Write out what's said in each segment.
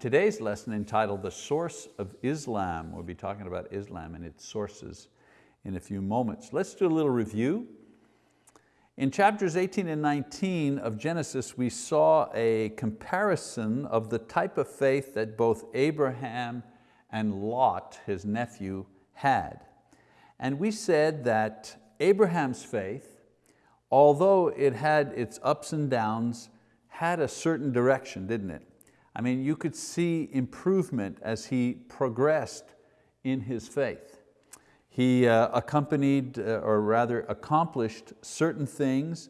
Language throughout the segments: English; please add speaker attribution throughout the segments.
Speaker 1: today's lesson entitled The Source of Islam. We'll be talking about Islam and its sources in a few moments. Let's do a little review. In chapters 18 and 19 of Genesis, we saw a comparison of the type of faith that both Abraham and Lot, his nephew, had. And we said that Abraham's faith, although it had its ups and downs, had a certain direction, didn't it? I mean, you could see improvement as he progressed in his faith. He uh, accompanied, uh, or rather accomplished certain things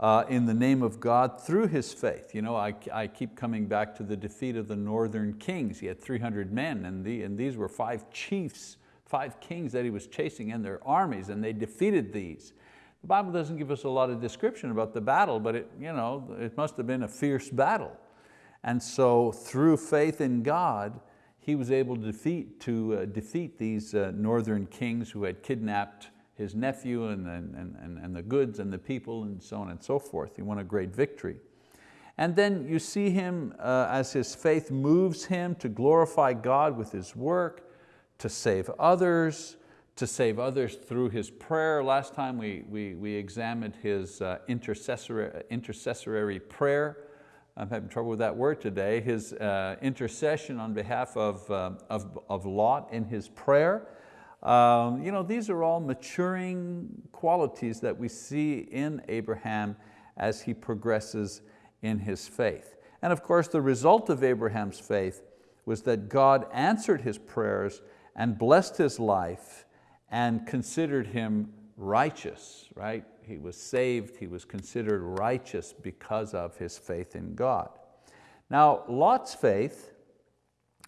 Speaker 1: uh, in the name of God through his faith. You know, I, I keep coming back to the defeat of the northern kings. He had 300 men and, the, and these were five chiefs, five kings that he was chasing and their armies and they defeated these. The Bible doesn't give us a lot of description about the battle, but it, you know, it must have been a fierce battle. And so through faith in God, he was able to defeat, to, uh, defeat these uh, northern kings who had kidnapped his nephew and, and, and, and the goods and the people and so on and so forth. He won a great victory. And then you see him uh, as his faith moves him to glorify God with his work, to save others, to save others through his prayer. Last time we, we, we examined his uh, intercessory, intercessory prayer, I'm having trouble with that word today, his uh, intercession on behalf of, uh, of, of, Lot in his prayer. Um, you know, these are all maturing qualities that we see in Abraham as he progresses in his faith. And of course, the result of Abraham's faith was that God answered his prayers and blessed his life and considered him righteous, right? He was saved, he was considered righteous because of his faith in God. Now, Lot's faith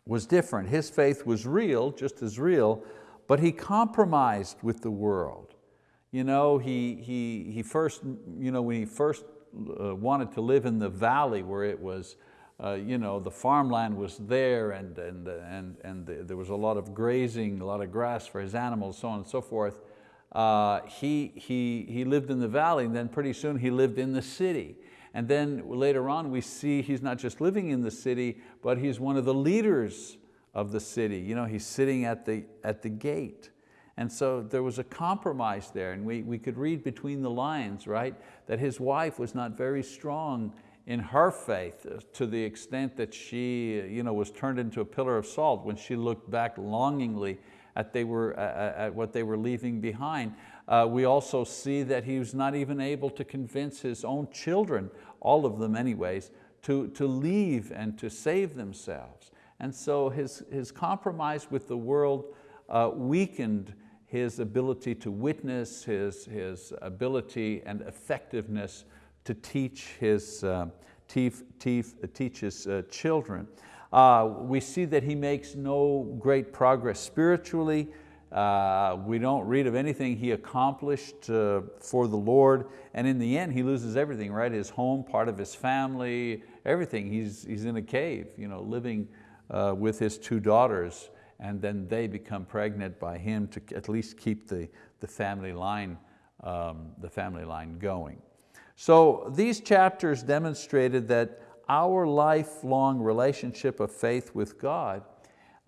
Speaker 1: was different. His faith was real, just as real, but he compromised with the world. You know, he, he, he first, you know, when he first uh, wanted to live in the valley where it was, uh, you know, the farmland was there and, and, and, and there was a lot of grazing, a lot of grass for his animals, so on and so forth uh, he, he, he lived in the valley and then pretty soon he lived in the city. And then later on we see he's not just living in the city, but he's one of the leaders of the city. You know, he's sitting at the, at the gate. And so there was a compromise there and we, we could read between the lines, right? That his wife was not very strong in her faith to the extent that she you know, was turned into a pillar of salt when she looked back longingly at, they were, at what they were leaving behind. Uh, we also see that he was not even able to convince his own children, all of them anyways, to, to leave and to save themselves. And so his, his compromise with the world uh, weakened his ability to witness, his, his ability and effectiveness to teach his, uh, teach, teach, teach his uh, children. Uh, we see that he makes no great progress spiritually. Uh, we don't read of anything he accomplished uh, for the Lord. And in the end, he loses everything, right? His home, part of his family, everything. He's, he's in a cave, you know, living uh, with his two daughters. And then they become pregnant by him to at least keep the, the, family, line, um, the family line going. So these chapters demonstrated that our lifelong relationship of faith with God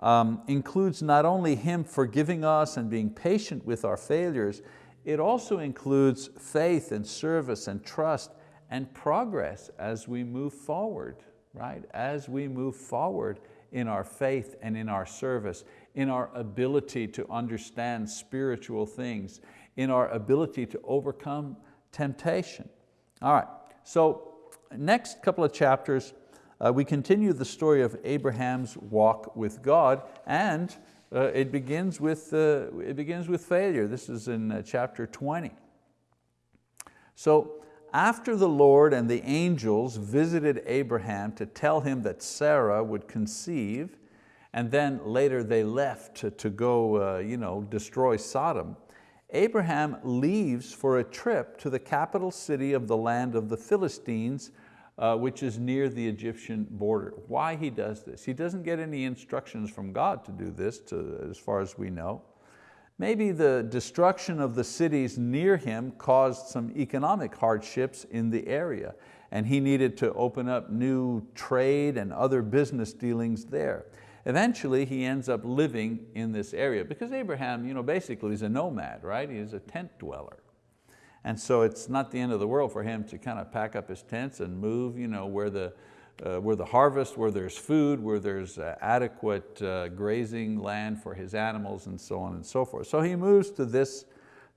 Speaker 1: um, includes not only Him forgiving us and being patient with our failures, it also includes faith and service and trust and progress as we move forward, right? As we move forward in our faith and in our service, in our ability to understand spiritual things, in our ability to overcome temptation. All right, so next couple of chapters, uh, we continue the story of Abraham's walk with God and uh, it, begins with, uh, it begins with failure. This is in uh, chapter 20. So after the Lord and the angels visited Abraham to tell him that Sarah would conceive, and then later they left to, to go uh, you know, destroy Sodom, Abraham leaves for a trip to the capital city of the land of the Philistines, uh, which is near the Egyptian border. Why he does this? He doesn't get any instructions from God to do this, to, as far as we know. Maybe the destruction of the cities near him caused some economic hardships in the area. and he needed to open up new trade and other business dealings there. Eventually he ends up living in this area because Abraham you know, basically is a nomad, right? He's a tent dweller. And so it's not the end of the world for him to kind of pack up his tents and move you know, where, the, uh, where the harvest, where there's food, where there's uh, adequate uh, grazing land for his animals and so on and so forth. So he moves to this,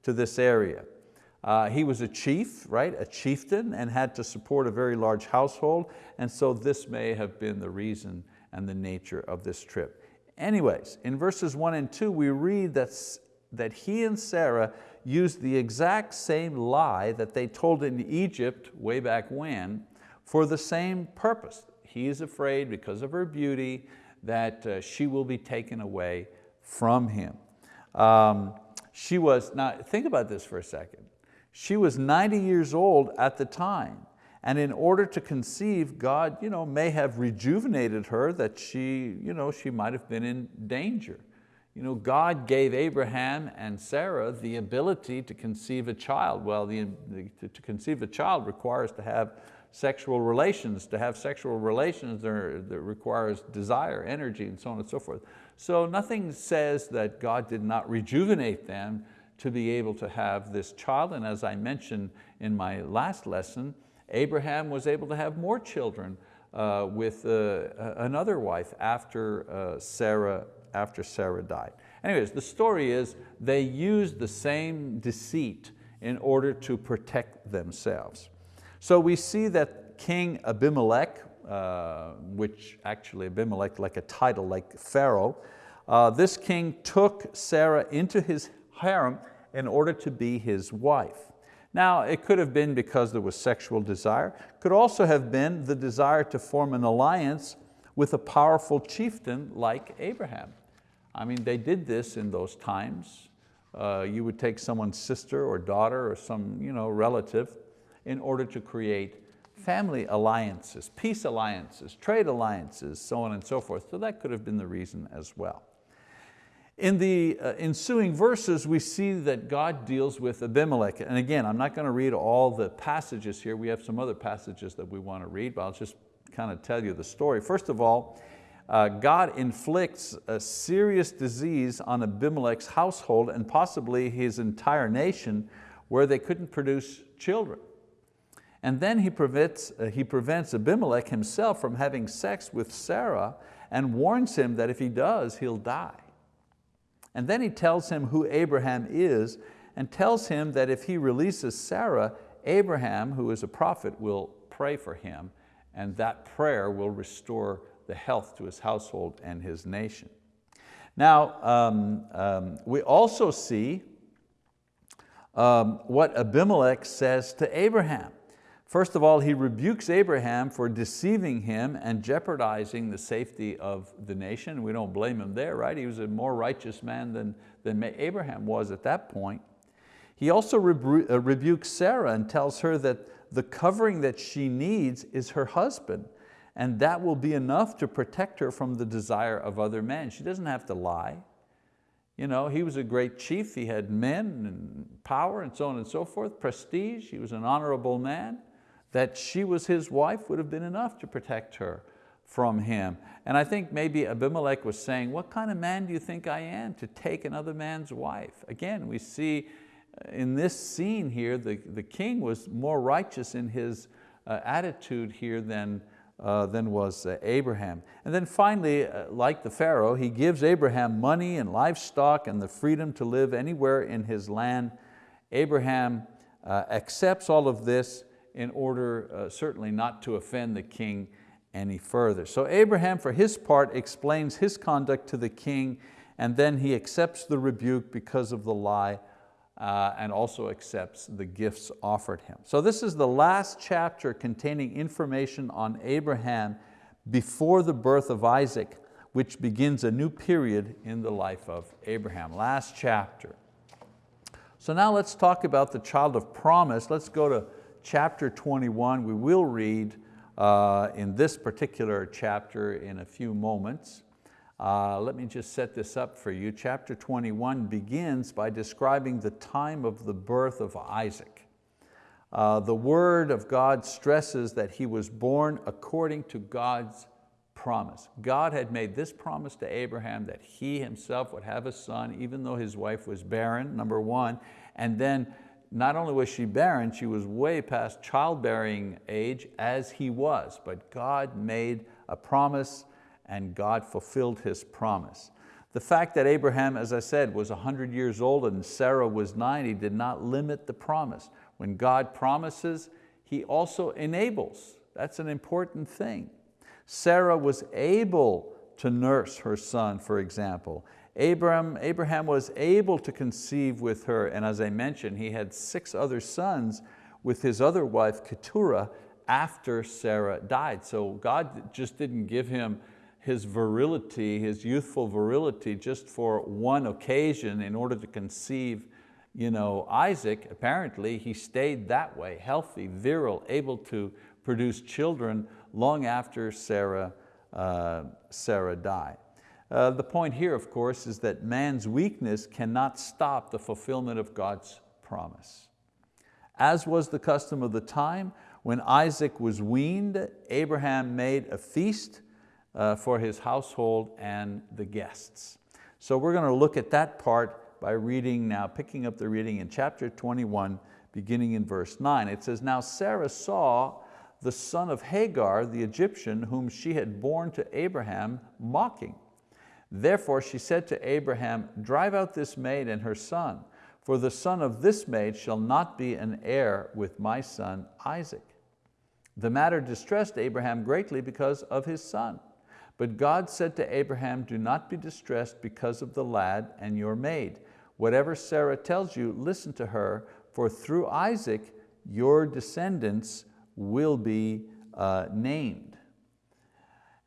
Speaker 1: to this area. Uh, he was a chief, right, a chieftain, and had to support a very large household, and so this may have been the reason and the nature of this trip. Anyways, in verses one and two, we read that, that he and Sarah used the exact same lie that they told in Egypt way back when for the same purpose. He is afraid because of her beauty that uh, she will be taken away from him. Um, she was, now think about this for a second. She was 90 years old at the time. And in order to conceive, God you know, may have rejuvenated her that she, you know, she might have been in danger. You know, God gave Abraham and Sarah the ability to conceive a child. Well, the, to conceive a child requires to have sexual relations. To have sexual relations requires desire, energy, and so on and so forth. So nothing says that God did not rejuvenate them to be able to have this child. And as I mentioned in my last lesson, Abraham was able to have more children uh, with uh, another wife after uh, Sarah, after Sarah died. Anyways, the story is they used the same deceit in order to protect themselves. So we see that King Abimelech, uh, which actually Abimelech like a title like Pharaoh, uh, this king took Sarah into his harem in order to be his wife. Now, it could have been because there was sexual desire, could also have been the desire to form an alliance with a powerful chieftain like Abraham. I mean, they did this in those times. Uh, you would take someone's sister or daughter or some you know, relative in order to create family alliances, peace alliances, trade alliances, so on and so forth. So that could have been the reason as well. In the uh, ensuing verses, we see that God deals with Abimelech. And again, I'm not going to read all the passages here. We have some other passages that we want to read, but I'll just kind of tell you the story. First of all, uh, God inflicts a serious disease on Abimelech's household and possibly his entire nation where they couldn't produce children. And then he prevents, uh, he prevents Abimelech himself from having sex with Sarah and warns him that if he does, he'll die. And then he tells him who Abraham is and tells him that if he releases Sarah, Abraham, who is a prophet, will pray for him and that prayer will restore the health to his household and his nation. Now, um, um, we also see um, what Abimelech says to Abraham. First of all, he rebukes Abraham for deceiving him and jeopardizing the safety of the nation. We don't blame him there, right? He was a more righteous man than, than Abraham was at that point. He also rebu uh, rebukes Sarah and tells her that the covering that she needs is her husband and that will be enough to protect her from the desire of other men. She doesn't have to lie. You know, he was a great chief, he had men and power and so on and so forth, prestige, he was an honorable man that she was his wife would have been enough to protect her from him. And I think maybe Abimelech was saying, what kind of man do you think I am to take another man's wife? Again, we see uh, in this scene here, the, the king was more righteous in his uh, attitude here than, uh, than was uh, Abraham. And then finally, uh, like the Pharaoh, he gives Abraham money and livestock and the freedom to live anywhere in his land. Abraham uh, accepts all of this in order uh, certainly not to offend the king any further. So Abraham, for his part, explains his conduct to the king and then he accepts the rebuke because of the lie uh, and also accepts the gifts offered him. So this is the last chapter containing information on Abraham before the birth of Isaac, which begins a new period in the life of Abraham. Last chapter. So now let's talk about the child of promise. Let's go to chapter 21. We will read uh, in this particular chapter in a few moments. Uh, let me just set this up for you. Chapter 21 begins by describing the time of the birth of Isaac. Uh, the word of God stresses that he was born according to God's promise. God had made this promise to Abraham that he himself would have a son even though his wife was barren, number one, and then not only was she barren, she was way past childbearing age as he was, but God made a promise and God fulfilled His promise. The fact that Abraham, as I said, was 100 years old and Sarah was 90 did not limit the promise. When God promises, He also enables. That's an important thing. Sarah was able to nurse her son, for example. Abraham, Abraham was able to conceive with her, and as I mentioned, he had six other sons with his other wife, Keturah, after Sarah died. So God just didn't give him his virility, his youthful virility just for one occasion in order to conceive you know, Isaac. Apparently he stayed that way, healthy, virile, able to produce children long after Sarah, uh, Sarah died. Uh, the point here, of course, is that man's weakness cannot stop the fulfillment of God's promise. As was the custom of the time, when Isaac was weaned, Abraham made a feast uh, for his household and the guests. So we're going to look at that part by reading now, picking up the reading in chapter 21, beginning in verse nine. It says, now Sarah saw the son of Hagar, the Egyptian, whom she had borne to Abraham, mocking. Therefore she said to Abraham, drive out this maid and her son, for the son of this maid shall not be an heir with my son Isaac. The matter distressed Abraham greatly because of his son. But God said to Abraham, do not be distressed because of the lad and your maid. Whatever Sarah tells you, listen to her, for through Isaac your descendants will be uh, named.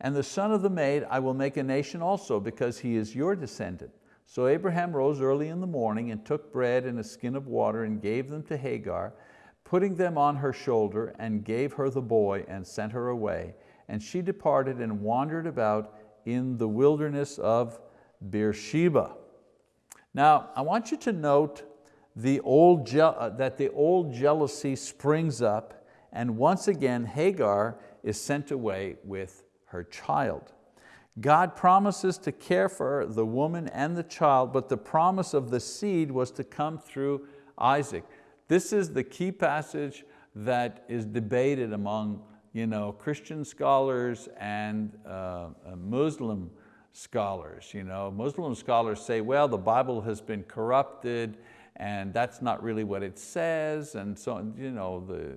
Speaker 1: And the son of the maid I will make a nation also, because he is your descendant. So Abraham rose early in the morning and took bread and a skin of water and gave them to Hagar, putting them on her shoulder and gave her the boy and sent her away and she departed and wandered about in the wilderness of Beersheba. Now, I want you to note the old uh, that the old jealousy springs up and once again Hagar is sent away with her child. God promises to care for the woman and the child, but the promise of the seed was to come through Isaac. This is the key passage that is debated among you know, Christian scholars and uh, uh, Muslim scholars. You know, Muslim scholars say, well, the Bible has been corrupted and that's not really what it says. And so, you know, the,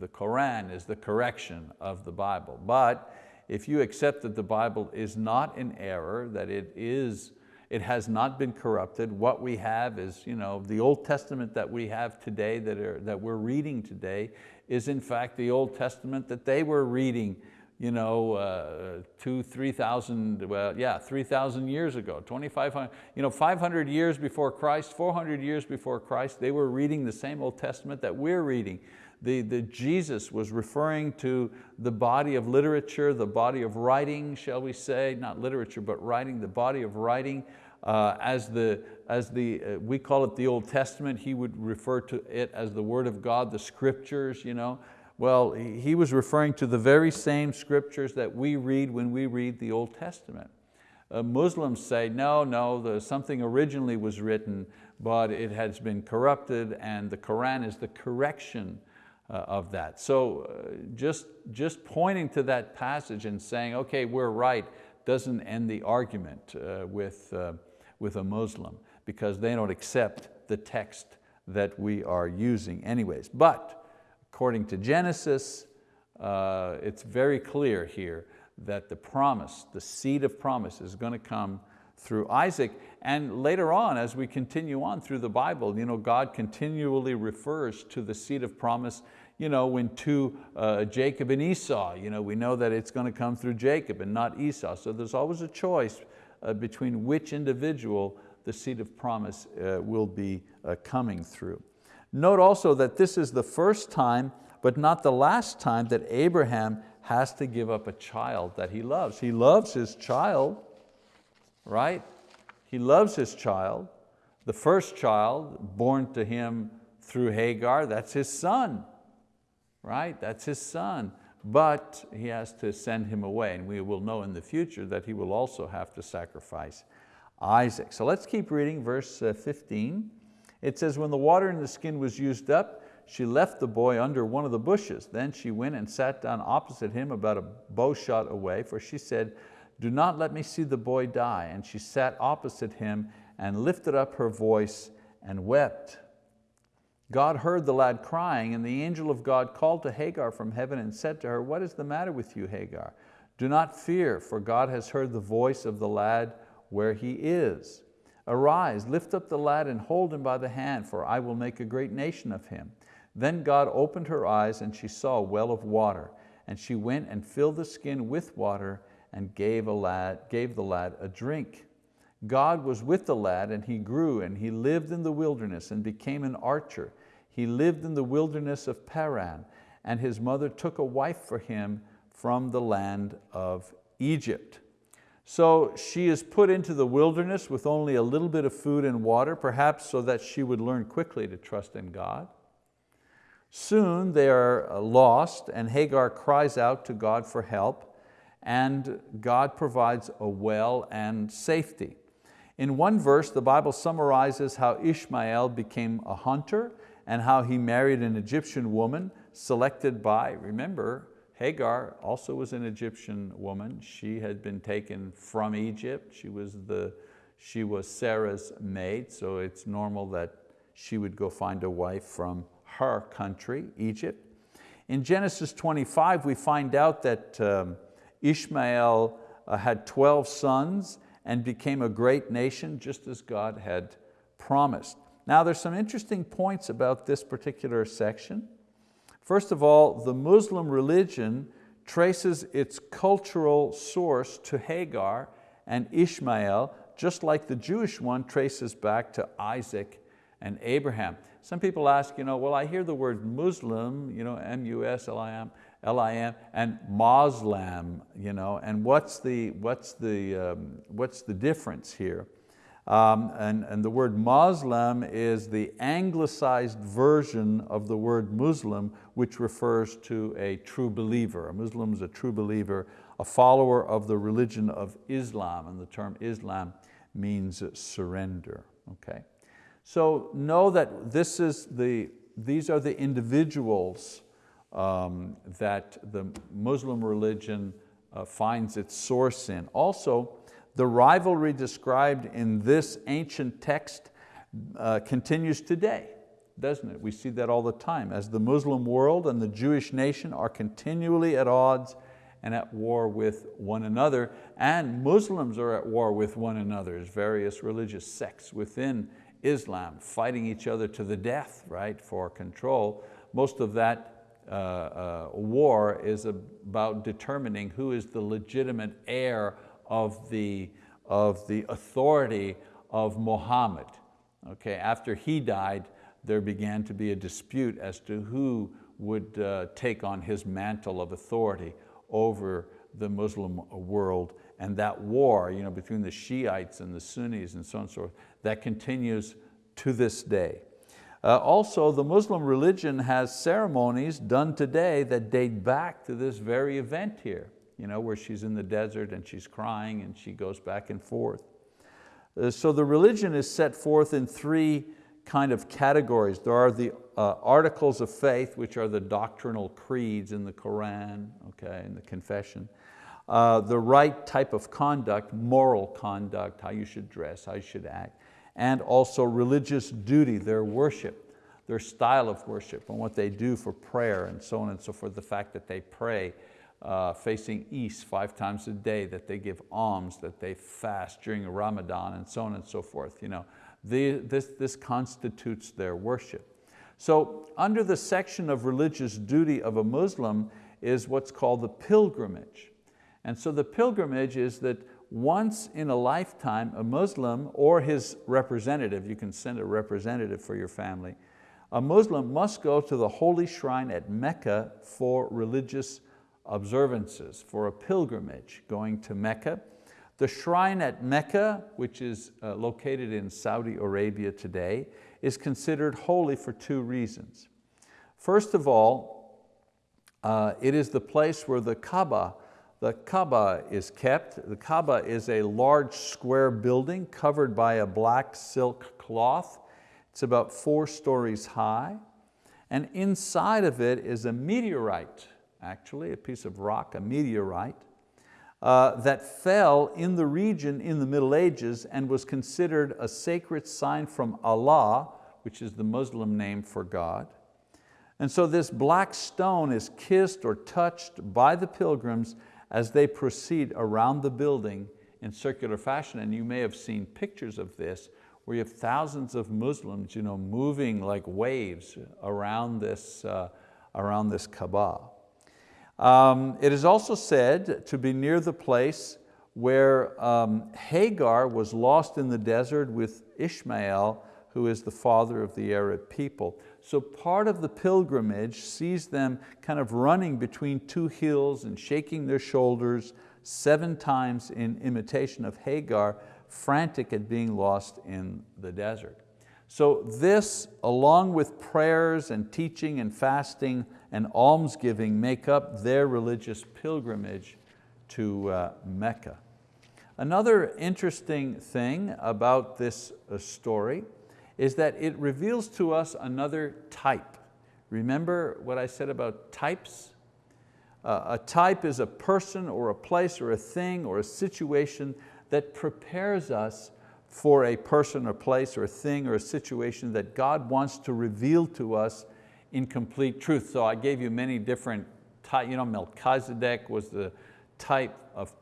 Speaker 1: the Quran is the correction of the Bible. But if you accept that the Bible is not in error, that it is it has not been corrupted. What we have is, you know, the Old Testament that we have today, that, are, that we're reading today, is in fact the Old Testament that they were reading you know, uh, two, 3,000, well, yeah, 3,000 years ago, 2,500, you know, 500 years before Christ, 400 years before Christ, they were reading the same Old Testament that we're reading. The, the Jesus was referring to the body of literature, the body of writing, shall we say, not literature, but writing, the body of writing uh, as the, as the uh, we call it the Old Testament, he would refer to it as the word of God, the scriptures. You know? Well, he was referring to the very same scriptures that we read when we read the Old Testament. Uh, Muslims say, no, no, the, something originally was written, but it has been corrupted and the Quran is the correction of that. So uh, just, just pointing to that passage and saying, okay, we're right, doesn't end the argument uh, with, uh, with a Muslim because they don't accept the text that we are using anyways. But according to Genesis, uh, it's very clear here that the promise, the seed of promise is going to come through Isaac. And later on, as we continue on through the Bible, you know, God continually refers to the seed of promise you know, when to uh, Jacob and Esau, you know, we know that it's going to come through Jacob and not Esau. So there's always a choice uh, between which individual the seed of promise uh, will be uh, coming through. Note also that this is the first time, but not the last time that Abraham has to give up a child that he loves. He loves his child, right? He loves his child. The first child born to him through Hagar, that's his son. right? That's his son. But he has to send him away and we will know in the future that he will also have to sacrifice Isaac. So let's keep reading verse uh, 15. It says, when the water in the skin was used up, she left the boy under one of the bushes. Then she went and sat down opposite him about a bow shot away, for she said, do not let me see the boy die. And she sat opposite him and lifted up her voice and wept. God heard the lad crying, and the angel of God called to Hagar from heaven and said to her, what is the matter with you, Hagar? Do not fear, for God has heard the voice of the lad where he is. Arise, lift up the lad and hold him by the hand, for I will make a great nation of him. Then God opened her eyes and she saw a well of water, and she went and filled the skin with water and gave, a lad, gave the lad a drink. God was with the lad and he grew and he lived in the wilderness and became an archer. He lived in the wilderness of Paran and his mother took a wife for him from the land of Egypt. So she is put into the wilderness with only a little bit of food and water, perhaps so that she would learn quickly to trust in God. Soon they are uh, lost and Hagar cries out to God for help and God provides a well and safety. In one verse, the Bible summarizes how Ishmael became a hunter and how he married an Egyptian woman selected by, remember, Hagar also was an Egyptian woman. She had been taken from Egypt. She was, the, she was Sarah's maid, so it's normal that she would go find a wife from her country, Egypt. In Genesis 25, we find out that um, Ishmael uh, had 12 sons and became a great nation just as God had promised. Now there's some interesting points about this particular section. First of all, the Muslim religion traces its cultural source to Hagar and Ishmael, just like the Jewish one traces back to Isaac and Abraham. Some people ask, you know, well, I hear the word Muslim, you know, M-U-S-L-I-M, L-I-M, and Muslim, you know, and what's the, what's the, um, what's the difference here? Um, and, and the word Muslim is the anglicized version of the word Muslim, which refers to a true believer. A Muslim is a true believer, a follower of the religion of Islam, and the term Islam means surrender, okay? So know that this is the, these are the individuals um, that the Muslim religion uh, finds its source in. Also, the rivalry described in this ancient text uh, continues today, doesn't it? We see that all the time as the Muslim world and the Jewish nation are continually at odds and at war with one another, and Muslims are at war with one another as various religious sects within Islam, fighting each other to the death, right, for control. Most of that uh, uh, war is about determining who is the legitimate heir of the, of the authority of Muhammad. Okay, after he died, there began to be a dispute as to who would uh, take on his mantle of authority over the Muslim world. And that war you know, between the Shiites and the Sunnis and so on and so forth, that continues to this day. Uh, also, the Muslim religion has ceremonies done today that date back to this very event here you know, where she's in the desert and she's crying and she goes back and forth. Uh, so the religion is set forth in three kind of categories. There are the uh, articles of faith, which are the doctrinal creeds in the Quran, okay, in the confession. Uh, the right type of conduct, moral conduct, how you should dress, how you should act, and also religious duty, their worship, their style of worship, and what they do for prayer, and so on and so forth, the fact that they pray uh, facing east five times a day, that they give alms, that they fast during Ramadan and so on and so forth. You know, the, this, this constitutes their worship. So under the section of religious duty of a Muslim is what's called the pilgrimage. And so the pilgrimage is that once in a lifetime, a Muslim or his representative, you can send a representative for your family, a Muslim must go to the holy shrine at Mecca for religious observances for a pilgrimage going to Mecca. The shrine at Mecca, which is uh, located in Saudi Arabia today, is considered holy for two reasons. First of all, Uh, it is the place where the Kaaba, the Kaaba is kept. The Kaaba is a large square building covered by a black silk cloth. It's about four stories high. And inside of it is a meteorite, actually, a piece of rock, a meteorite, uh, that fell in the region in the Middle Ages and was considered a sacred sign from Allah, which is the Muslim name for God. And so this black stone is kissed or touched by the pilgrims as they proceed around the building in circular fashion. And you may have seen pictures of this where you have thousands of Muslims you know, moving like waves around this, uh, around this Kaaba. Um, it is also said to be near the place where um, Hagar was lost in the desert with Ishmael, who is the father of the Arab people. So part of the pilgrimage sees them kind of running between two hills and shaking their shoulders seven times in imitation of Hagar, frantic at being lost in the desert. So this, along with prayers and teaching and fasting and almsgiving, make up their religious pilgrimage to uh, Mecca. Another interesting thing about this uh, story is that it reveals to us another type. Remember what I said about types? Uh, a type is a person or a place or a thing or a situation that prepares us for a person or place or a thing or a situation that God wants to reveal to us in complete truth. So I gave you many different types. You know, Melchizedek was the type of,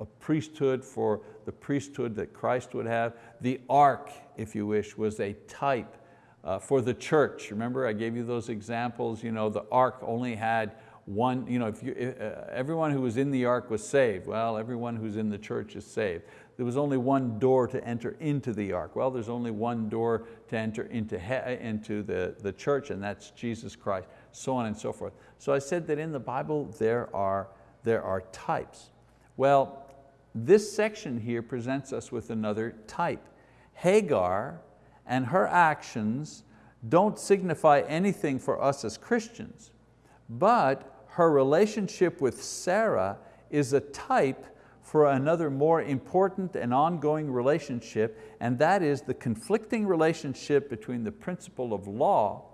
Speaker 1: of priesthood for the priesthood that Christ would have. The ark, if you wish, was a type uh, for the church. Remember I gave you those examples. You know, the ark only had one, you know, if you, uh, everyone who was in the ark was saved. Well, everyone who's in the church is saved there was only one door to enter into the ark. Well, there's only one door to enter into, into the, the church and that's Jesus Christ, so on and so forth. So I said that in the Bible there are, there are types. Well, this section here presents us with another type. Hagar and her actions don't signify anything for us as Christians, but her relationship with Sarah is a type for another more important and ongoing relationship, and that is the conflicting relationship between the principle of law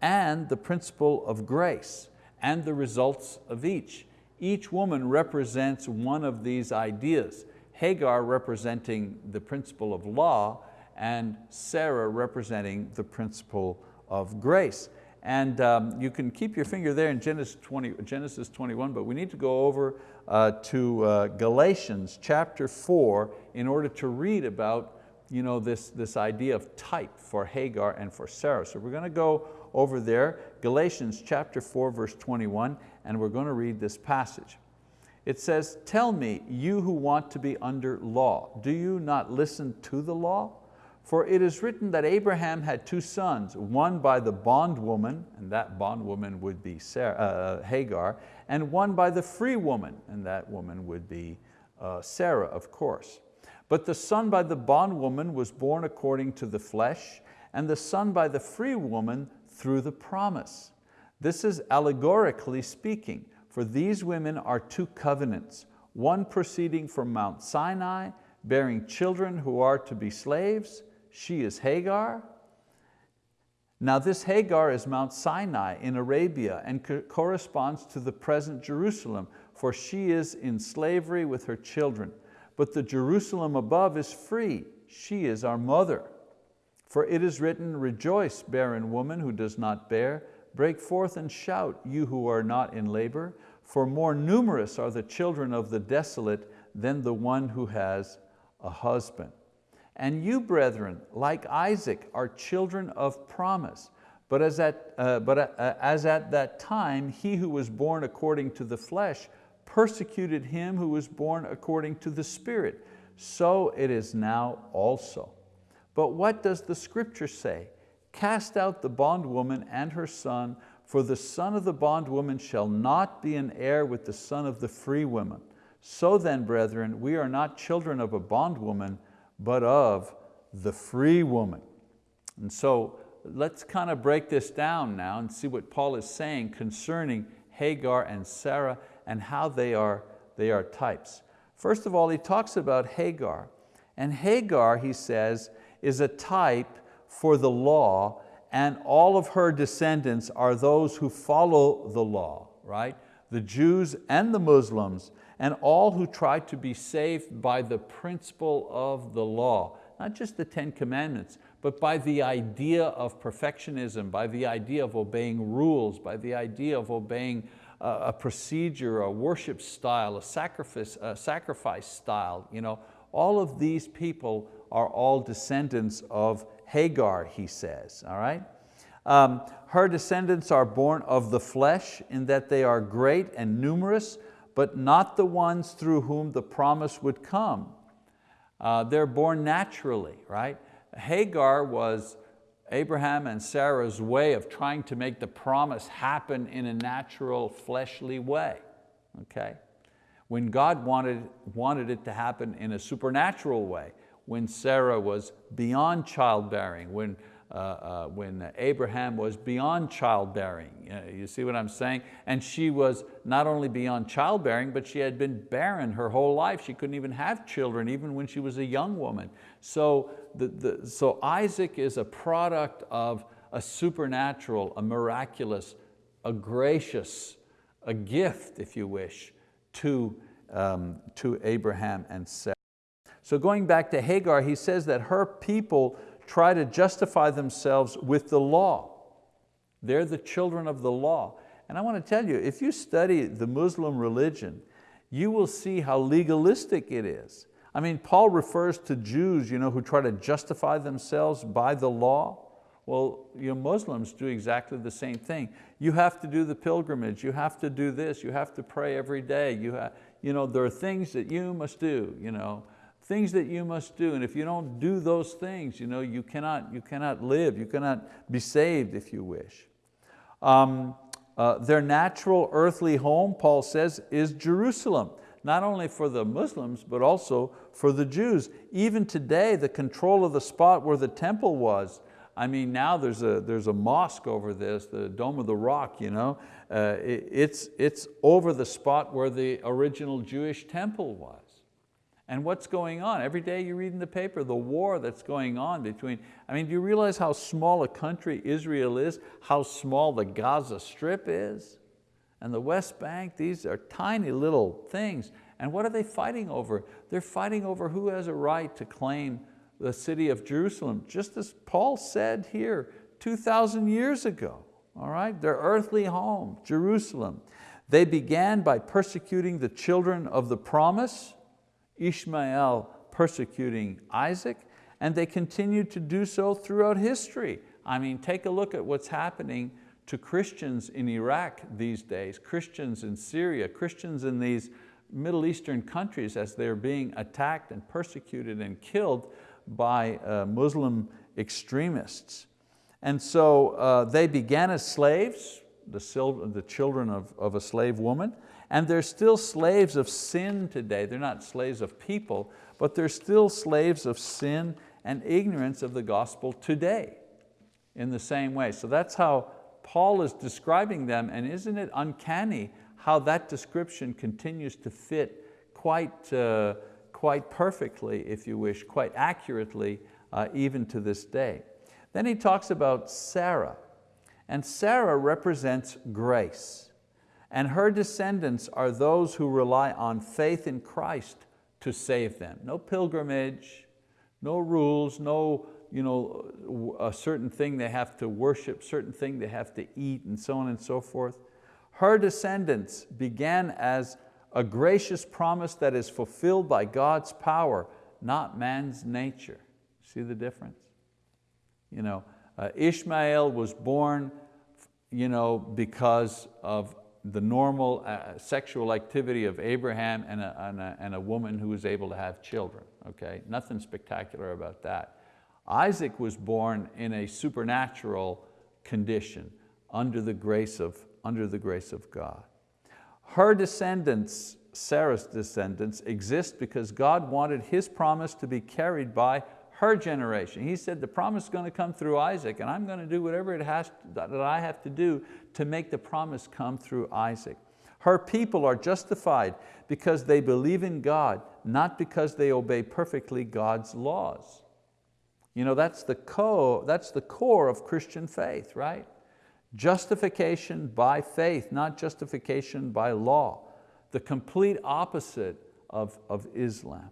Speaker 1: and the principle of grace and the results of each. Each woman represents one of these ideas. Hagar representing the principle of law and Sarah representing the principle of grace. And um, you can keep your finger there in Genesis, 20, Genesis 21, but we need to go over uh, to uh, Galatians chapter 4 in order to read about you know, this, this idea of type for Hagar and for Sarah. So we're going to go over there, Galatians chapter 4 verse 21, and we're going to read this passage. It says, tell me, you who want to be under law, do you not listen to the law? For it is written that Abraham had two sons, one by the bondwoman, and that bondwoman would be Sarah, uh, Hagar, and one by the free woman, and that woman would be uh, Sarah, of course. But the son by the bondwoman was born according to the flesh, and the son by the free woman through the promise. This is allegorically speaking, for these women are two covenants, one proceeding from Mount Sinai, bearing children who are to be slaves, she is Hagar. Now this Hagar is Mount Sinai in Arabia and co corresponds to the present Jerusalem, for she is in slavery with her children. But the Jerusalem above is free, she is our mother. For it is written, rejoice, barren woman who does not bear, break forth and shout, you who are not in labor, for more numerous are the children of the desolate than the one who has a husband. And you, brethren, like Isaac, are children of promise. But as at, uh, but uh, as at that time, he who was born according to the flesh persecuted him who was born according to the Spirit. So it is now also. But what does the scripture say? Cast out the bondwoman and her son, for the son of the bondwoman shall not be an heir with the son of the free woman. So then, brethren, we are not children of a bondwoman, but of the free woman. And so let's kind of break this down now and see what Paul is saying concerning Hagar and Sarah and how they are, they are types. First of all, he talks about Hagar. And Hagar, he says, is a type for the law and all of her descendants are those who follow the law, right? The Jews and the Muslims and all who try to be saved by the principle of the law, not just the Ten Commandments, but by the idea of perfectionism, by the idea of obeying rules, by the idea of obeying a, procedure, a worship style, a sacrifice, a sacrifice style. You know, all of these people are all descendants of Hagar, he says, all right? Um, her descendants are born of the flesh in that they are great and numerous, but not the ones through whom the promise would come. Uh, they're born naturally, right? Hagar was Abraham and Sarah's way of trying to make the promise happen in a natural fleshly way, okay? When God wanted, wanted it to happen in a supernatural way, when Sarah was beyond childbearing, when uh, uh, when Abraham was beyond childbearing. Uh, you see what I'm saying? And she was not only beyond childbearing, but she had been barren her whole life. She couldn't even have children, even when she was a young woman. So, the, the, so Isaac is a product of a supernatural, a miraculous, a gracious, a gift, if you wish, to, um, to Abraham and Sarah. So going back to Hagar, he says that her people try to justify themselves with the law. They're the children of the law. And I want to tell you, if you study the Muslim religion, you will see how legalistic it is. I mean, Paul refers to Jews you know, who try to justify themselves by the law. Well, you know, Muslims do exactly the same thing. You have to do the pilgrimage, you have to do this, you have to pray every day. You, have, you know, there are things that you must do. You know things that you must do. And if you don't do those things, you, know, you, cannot, you cannot live, you cannot be saved if you wish. Um, uh, their natural earthly home, Paul says, is Jerusalem, not only for the Muslims, but also for the Jews. Even today, the control of the spot where the temple was, I mean, now there's a, there's a mosque over this, the Dome of the Rock, you know? Uh, it, it's, it's over the spot where the original Jewish temple was. And what's going on? Every day you read in the paper the war that's going on between, I mean, do you realize how small a country Israel is? How small the Gaza Strip is? And the West Bank, these are tiny little things. And what are they fighting over? They're fighting over who has a right to claim the city of Jerusalem, just as Paul said here 2,000 years ago, all right? Their earthly home, Jerusalem. They began by persecuting the children of the promise, Ishmael persecuting Isaac, and they continued to do so throughout history. I mean, take a look at what's happening to Christians in Iraq these days, Christians in Syria, Christians in these Middle Eastern countries as they're being attacked and persecuted and killed by uh, Muslim extremists. And so uh, they began as slaves, the, the children of, of a slave woman, and they're still slaves of sin today. They're not slaves of people, but they're still slaves of sin and ignorance of the gospel today in the same way. So that's how Paul is describing them and isn't it uncanny how that description continues to fit quite, uh, quite perfectly, if you wish, quite accurately, uh, even to this day. Then he talks about Sarah, and Sarah represents grace and her descendants are those who rely on faith in Christ to save them. No pilgrimage, no rules, no you know, a certain thing they have to worship, certain thing they have to eat, and so on and so forth. Her descendants began as a gracious promise that is fulfilled by God's power, not man's nature. See the difference? You know, uh, Ishmael was born you know, because of the normal uh, sexual activity of Abraham and a, and, a, and a woman who was able to have children, okay? Nothing spectacular about that. Isaac was born in a supernatural condition under the grace of, under the grace of God. Her descendants, Sarah's descendants, exist because God wanted His promise to be carried by her generation. He said the promise is going to come through Isaac and I'm going to do whatever it has that I have to do to make the promise come through Isaac. Her people are justified because they believe in God, not because they obey perfectly God's laws. You know, that's the, co that's the core of Christian faith, right? Justification by faith, not justification by law. The complete opposite of, of Islam.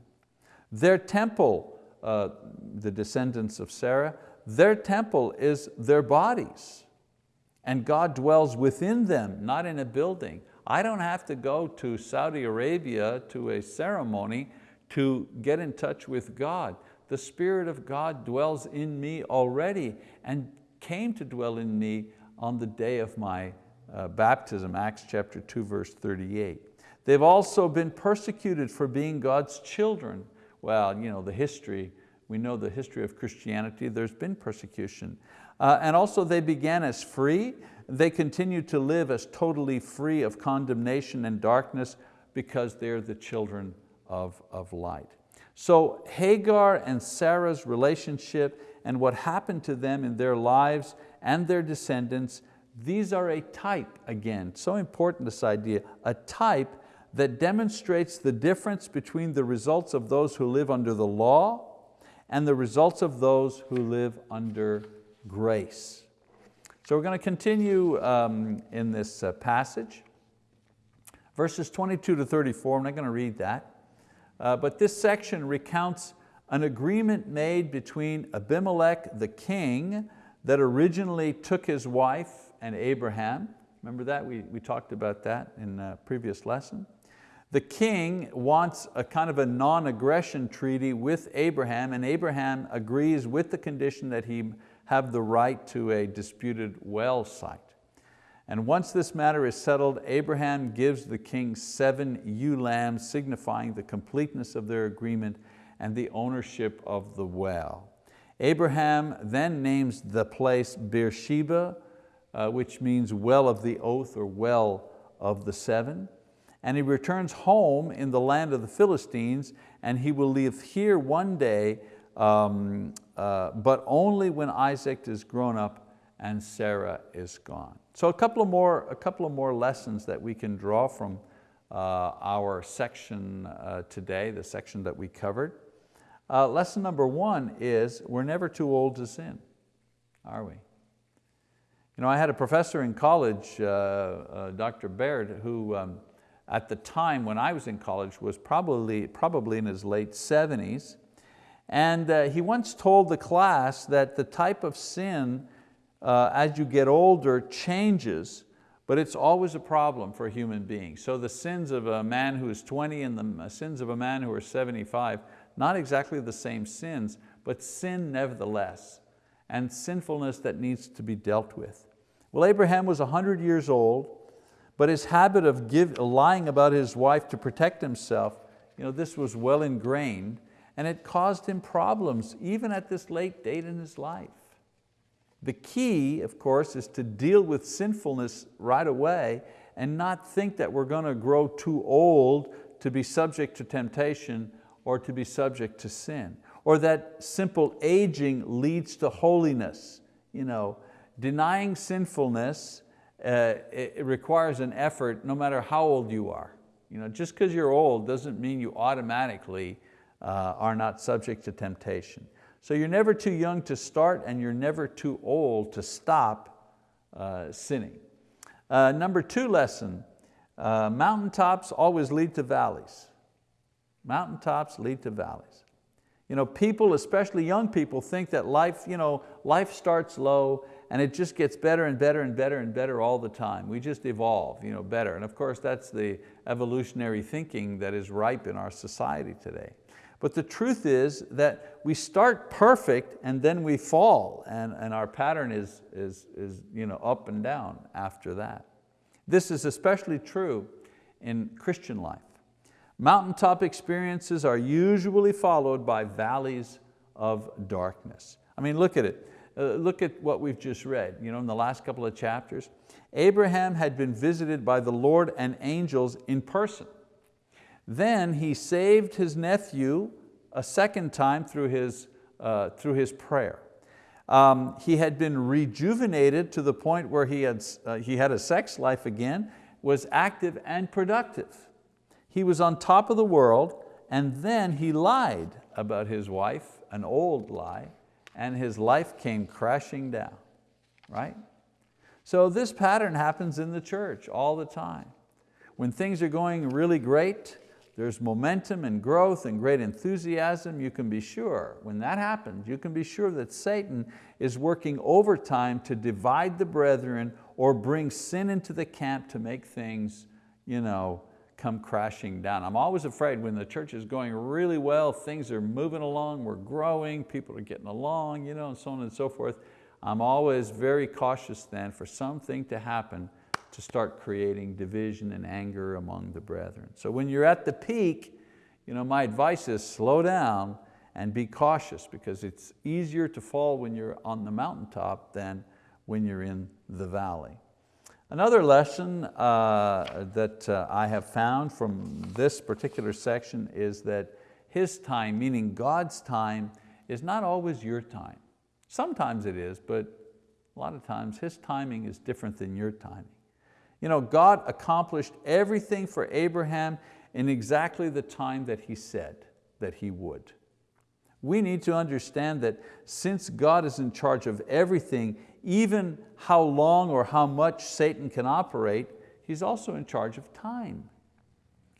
Speaker 1: Their temple, uh, the descendants of Sarah, their temple is their bodies. And God dwells within them, not in a building. I don't have to go to Saudi Arabia to a ceremony to get in touch with God. The Spirit of God dwells in me already and came to dwell in me on the day of my uh, baptism, Acts chapter 2, verse 38. They've also been persecuted for being God's children. Well, you know, the history, we know the history of Christianity, there's been persecution. Uh, and also they began as free, they continue to live as totally free of condemnation and darkness because they're the children of, of light. So Hagar and Sarah's relationship and what happened to them in their lives and their descendants, these are a type again, so important this idea, a type that demonstrates the difference between the results of those who live under the law and the results of those who live under grace. So we're going to continue um, in this uh, passage. Verses 22 to 34, I'm not going to read that. Uh, but this section recounts an agreement made between Abimelech the king that originally took his wife and Abraham. Remember that? We, we talked about that in a previous lesson. The king wants a kind of a non-aggression treaty with Abraham and Abraham agrees with the condition that he have the right to a disputed well site. And once this matter is settled, Abraham gives the king seven ewe lambs signifying the completeness of their agreement and the ownership of the well. Abraham then names the place Beersheba, uh, which means well of the oath or well of the seven and he returns home in the land of the Philistines and he will live here one day, um, uh, but only when Isaac is grown up and Sarah is gone. So a couple of more, a couple of more lessons that we can draw from uh, our section uh, today, the section that we covered. Uh, lesson number one is we're never too old to sin, are we? You know, I had a professor in college, uh, uh, Dr. Baird, who um, at the time when I was in college was probably, probably in his late 70s. And uh, he once told the class that the type of sin uh, as you get older changes, but it's always a problem for a human beings. So the sins of a man who is 20 and the sins of a man who is 75, not exactly the same sins, but sin nevertheless, and sinfulness that needs to be dealt with. Well, Abraham was 100 years old, but his habit of give, lying about his wife to protect himself, you know, this was well ingrained and it caused him problems even at this late date in his life. The key, of course, is to deal with sinfulness right away and not think that we're going to grow too old to be subject to temptation or to be subject to sin. Or that simple aging leads to holiness. You know, denying sinfulness uh, it, it requires an effort no matter how old you are. You know, just because you're old doesn't mean you automatically uh, are not subject to temptation. So you're never too young to start and you're never too old to stop uh, sinning. Uh, number two lesson, uh, mountaintops always lead to valleys. Mountaintops lead to valleys. You know, people, especially young people, think that life, you know, life starts low and it just gets better and better and better and better all the time. We just evolve you know, better. And of course, that's the evolutionary thinking that is ripe in our society today. But the truth is that we start perfect and then we fall and, and our pattern is, is, is you know, up and down after that. This is especially true in Christian life. Mountaintop experiences are usually followed by valleys of darkness. I mean, look at it. Uh, look at what we've just read you know, in the last couple of chapters. Abraham had been visited by the Lord and angels in person. Then he saved his nephew a second time through his uh, through his prayer. Um, he had been rejuvenated to the point where he had, uh, he had a sex life again, was active and productive. He was on top of the world and then he lied about his wife, an old lie, and his life came crashing down, right? So this pattern happens in the church all the time. When things are going really great, there's momentum and growth and great enthusiasm, you can be sure, when that happens, you can be sure that Satan is working overtime to divide the brethren or bring sin into the camp to make things you know, come crashing down. I'm always afraid when the church is going really well, things are moving along, we're growing, people are getting along, you know, and so on and so forth. I'm always very cautious then for something to happen to start creating division and anger among the brethren. So when you're at the peak, you know, my advice is slow down and be cautious because it's easier to fall when you're on the mountaintop than when you're in the valley. Another lesson uh, that uh, I have found from this particular section is that His time, meaning God's time, is not always your time. Sometimes it is, but a lot of times His timing is different than your timing. You know, God accomplished everything for Abraham in exactly the time that He said that He would. We need to understand that since God is in charge of everything, even how long or how much Satan can operate, He's also in charge of time.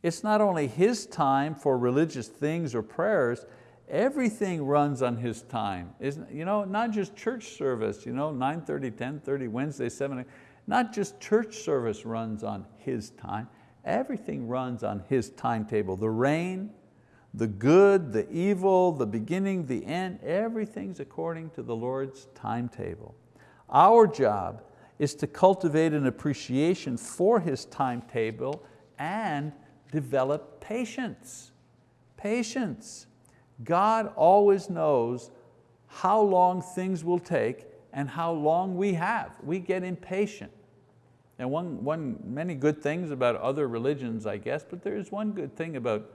Speaker 1: It's not only His time for religious things or prayers, Everything runs on His time. Isn't, you know, not just church service, you know, 9.30, 10.30, Wednesday, 7, not just church service runs on His time. Everything runs on His timetable. The rain, the good, the evil, the beginning, the end, everything's according to the Lord's timetable. Our job is to cultivate an appreciation for His timetable and develop patience. Patience. God always knows how long things will take and how long we have. We get impatient. And one, one, many good things about other religions, I guess, but there is one good thing about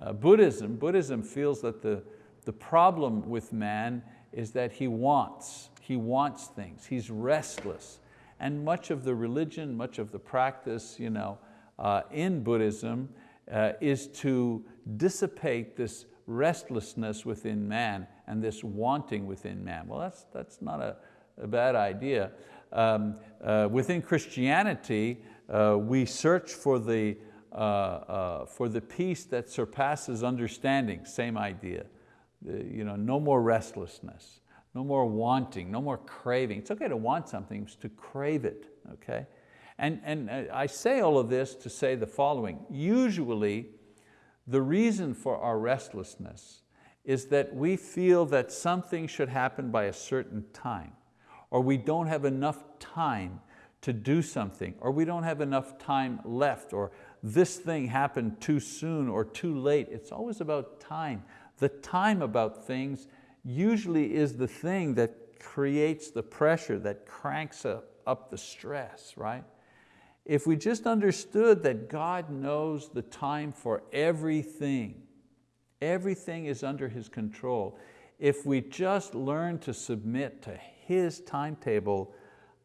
Speaker 1: uh, Buddhism. Buddhism feels that the, the problem with man is that he wants, he wants things, he's restless. And much of the religion, much of the practice you know, uh, in Buddhism uh, is to dissipate this restlessness within man and this wanting within man. Well, that's, that's not a, a bad idea. Um, uh, within Christianity, uh, we search for the, uh, uh for the peace that surpasses understanding, same idea. The, you know, no more restlessness, no more wanting, no more craving. It's okay to want something, it's to crave it, okay? And, and uh, I say all of this to say the following. Usually, the reason for our restlessness is that we feel that something should happen by a certain time, or we don't have enough time to do something, or we don't have enough time left, or this thing happened too soon or too late. It's always about time. The time about things usually is the thing that creates the pressure, that cranks up up the stress, right? If we just understood that God knows the time for everything, everything is under His control, if we just learn to submit to His timetable,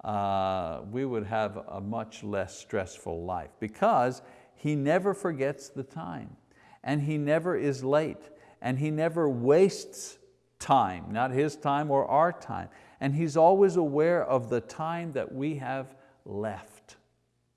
Speaker 1: uh, we would have a much less stressful life because He never forgets the time and He never is late and He never wastes time, not His time or our time. And He's always aware of the time that we have left.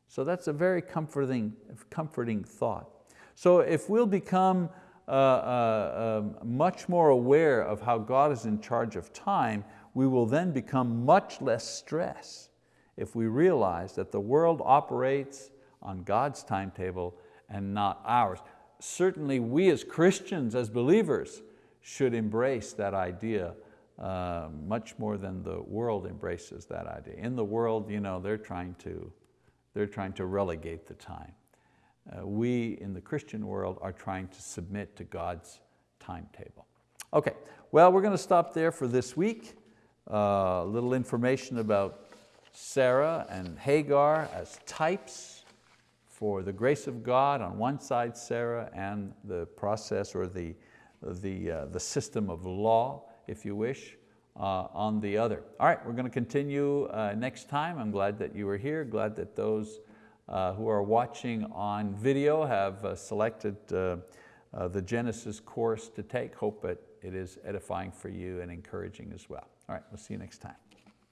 Speaker 1: So that's a very comforting, comforting thought. So if we'll become uh, uh, uh, much more aware of how God is in charge of time, we will then become much less stressed if we realize that the world operates on God's timetable and not ours. Certainly we as Christians, as believers, should embrace that idea uh, much more than the world embraces that idea. In the world, you know, they're trying to they're trying to relegate the time. Uh, we in the Christian world are trying to submit to God's timetable. Okay, well we're going to stop there for this week. A uh, little information about Sarah and Hagar as types for the grace of God on one side, Sarah, and the process or the, the, uh, the system of law if you wish, uh, on the other. All right, we're going to continue uh, next time. I'm glad that you were here, glad that those uh, who are watching on video have uh, selected uh, the Genesis course to take. Hope that it is edifying for you and encouraging as well. All right, we'll see you next time.